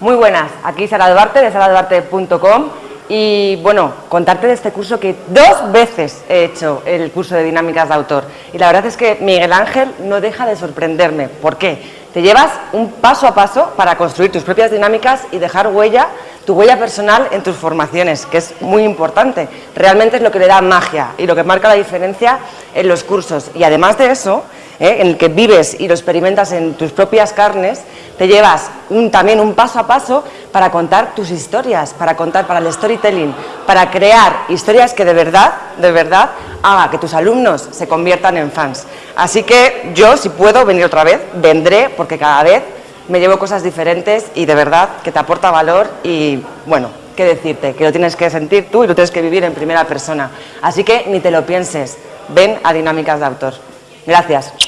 Muy buenas, aquí Sara Duarte de saraduarte.com y bueno, contarte de este curso que dos veces he hecho el curso de dinámicas de autor y la verdad es que Miguel Ángel no deja de sorprenderme. ¿Por qué? Te llevas un paso a paso para construir tus propias dinámicas y dejar huella, tu huella personal en tus formaciones, que es muy importante. Realmente es lo que le da magia y lo que marca la diferencia en los cursos. Y además de eso, ¿eh? en el que vives y lo experimentas en tus propias carnes, te llevas también un paso a paso para contar tus historias, para contar para el storytelling, para crear historias que de verdad, de verdad, haga que tus alumnos se conviertan en fans. Así que yo, si puedo venir otra vez, vendré porque cada vez me llevo cosas diferentes y de verdad que te aporta valor y, bueno, qué decirte, que lo tienes que sentir tú y lo tienes que vivir en primera persona. Así que ni te lo pienses, ven a Dinámicas de Autor. Gracias.